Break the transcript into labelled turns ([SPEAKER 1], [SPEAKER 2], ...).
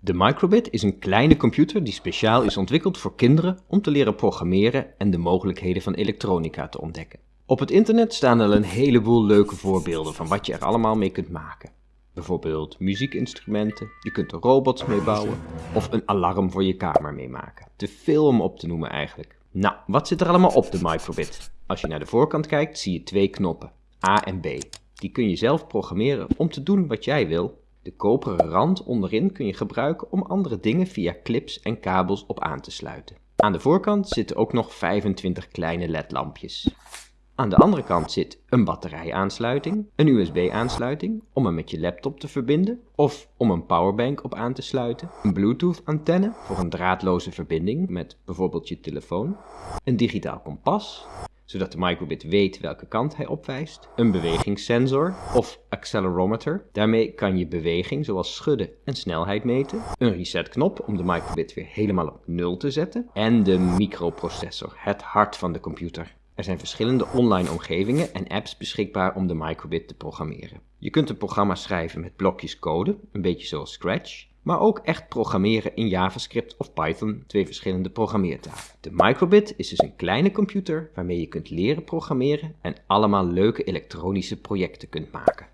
[SPEAKER 1] De microbit is een kleine computer die speciaal is ontwikkeld voor kinderen om te leren programmeren en de mogelijkheden van elektronica te ontdekken. Op het internet staan al een heleboel leuke voorbeelden van wat je er allemaal mee kunt maken. Bijvoorbeeld muziekinstrumenten, je kunt er robots mee bouwen of een alarm voor je kamer mee maken. Te veel om op te noemen eigenlijk. Nou, wat zit er allemaal op de microbit? Als je naar de voorkant kijkt zie je twee knoppen, A en B. Die kun je zelf programmeren om te doen wat jij wil de koperen rand onderin kun je gebruiken om andere dingen via clips en kabels op aan te sluiten. Aan de voorkant zitten ook nog 25 kleine ledlampjes. Aan de andere kant zit een batterijaansluiting, een USB-aansluiting om hem met je laptop te verbinden of om een powerbank op aan te sluiten, een Bluetooth-antenne voor een draadloze verbinding met bijvoorbeeld je telefoon, een digitaal kompas, zodat de microbit weet welke kant hij opwijst, een bewegingssensor of accelerometer. Daarmee kan je beweging zoals schudden en snelheid meten, een resetknop om de microbit weer helemaal op nul te zetten en de microprocessor, het hart van de computer. Er zijn verschillende online omgevingen en apps beschikbaar om de microbit te programmeren. Je kunt een programma schrijven met blokjes code, een beetje zoals Scratch, maar ook echt programmeren in JavaScript of Python, twee verschillende programmeertalen. De microbit is dus een kleine computer waarmee je kunt leren programmeren en allemaal leuke elektronische projecten kunt maken.